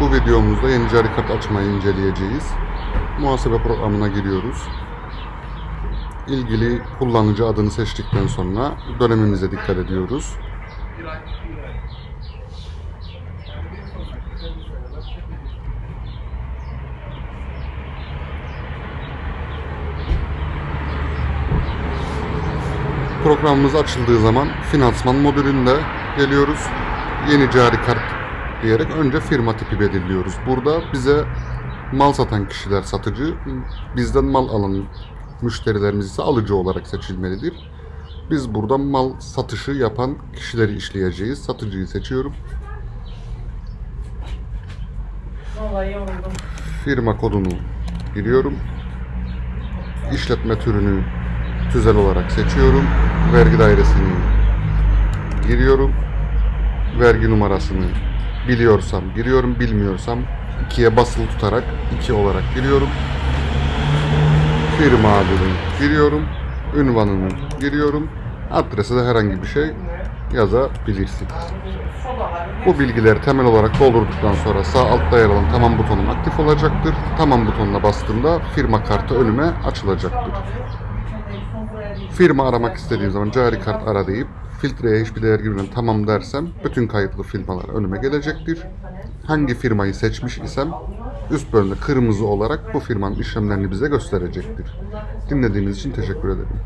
Bu videomuzda yeni cari kart açmayı inceleyeceğiz. Muhasebe programına giriyoruz. İlgili kullanıcı adını seçtikten sonra dönemimize dikkat ediyoruz. Programımız açıldığı zaman finansman modülünde geliyoruz. Yeni cari kart diyerek önce firma tipi belirliyoruz. Burada bize mal satan kişiler satıcı, bizden mal alan müşterilerimiz ise alıcı olarak seçilmelidir. Biz burada mal satışı yapan kişileri işleyeceğiz. Satıcıyı seçiyorum. Vallahi yoruldum. Firma kodunu giriyorum. İşletme türünü tüzel olarak seçiyorum. Vergi dairesini giriyorum. Vergi numarasını biliyorsam giriyorum, bilmiyorsam ikiye basılı tutarak iki olarak giriyorum. Firma adını giriyorum. Ünvanını giriyorum. Adrese de herhangi bir şey yazabilirsiniz. Bu bilgileri temel olarak doldurduktan sonra sağ altta yer alan tamam butonum aktif olacaktır. Tamam butonuna bastığımda firma kartı önüme açılacaktır. Firma aramak istediğim zaman cari kart ara deyip filtreye hiçbir değer girmeden tamam dersem bütün kayıtlı firmalar önüme gelecektir. Hangi firmayı seçmiş isem üst bölümde kırmızı olarak bu firmanın işlemlerini bize gösterecektir. Dinlediğiniz için teşekkür ederim.